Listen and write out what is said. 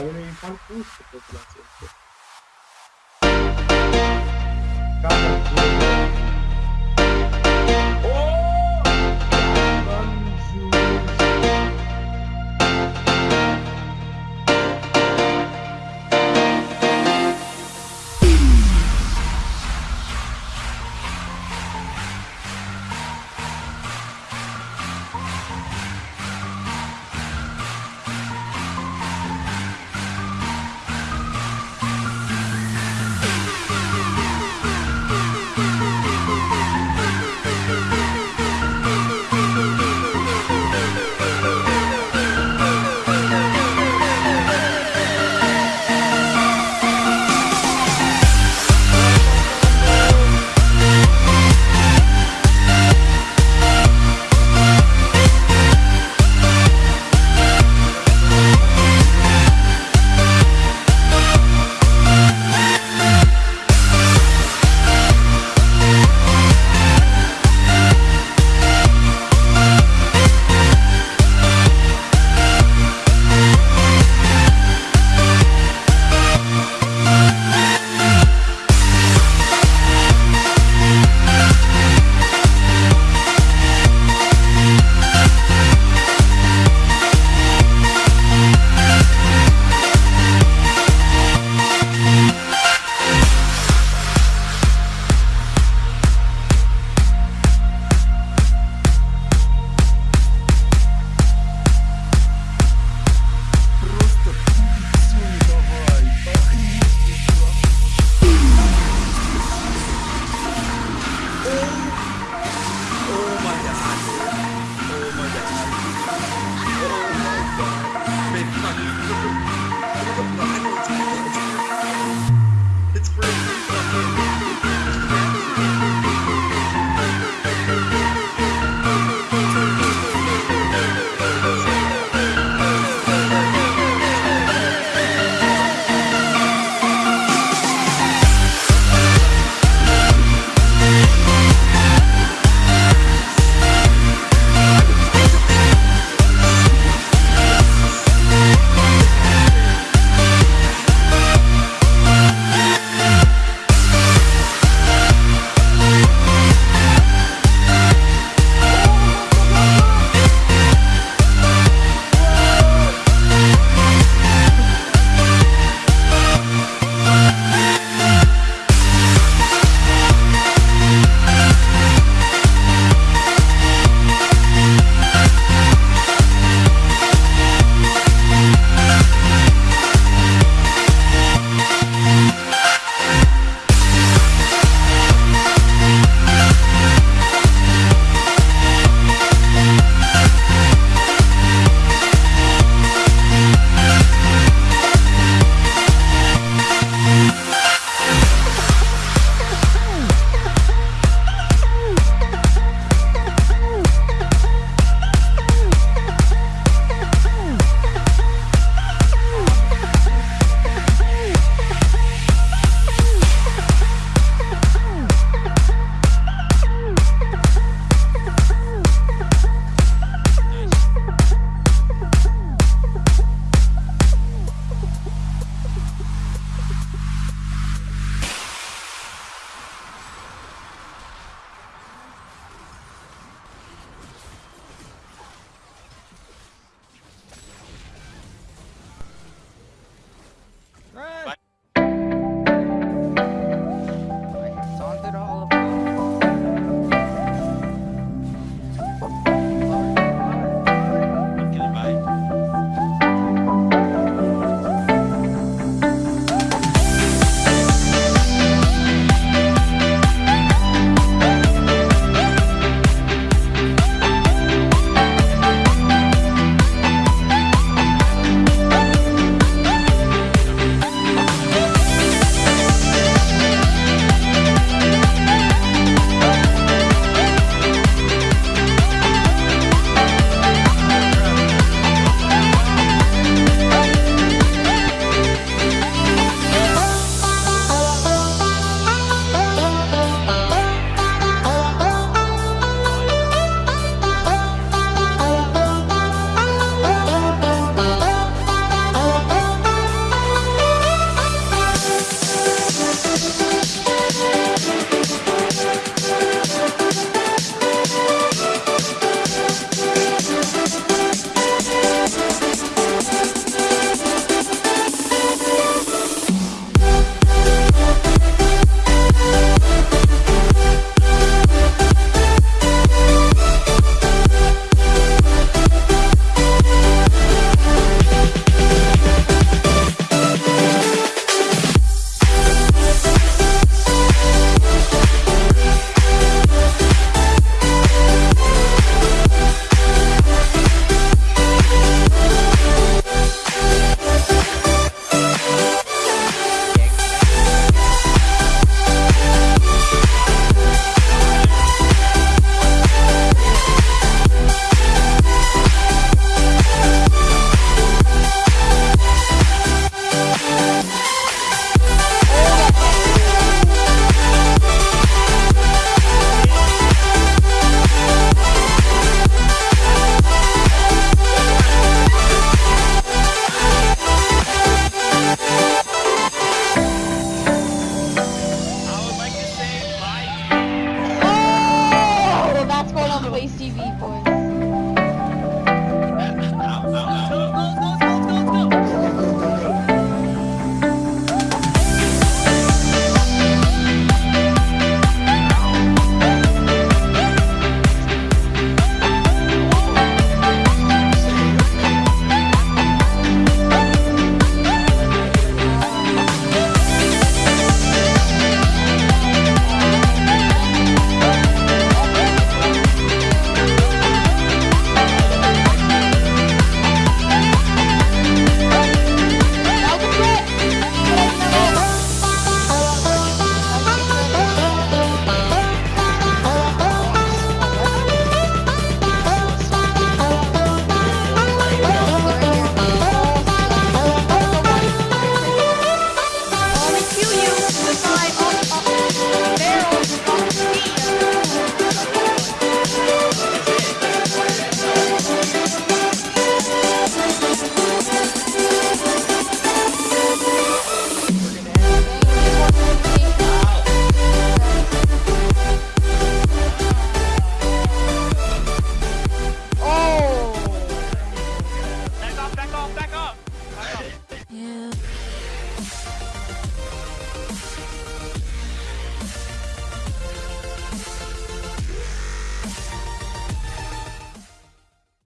довольно неплохо популяция.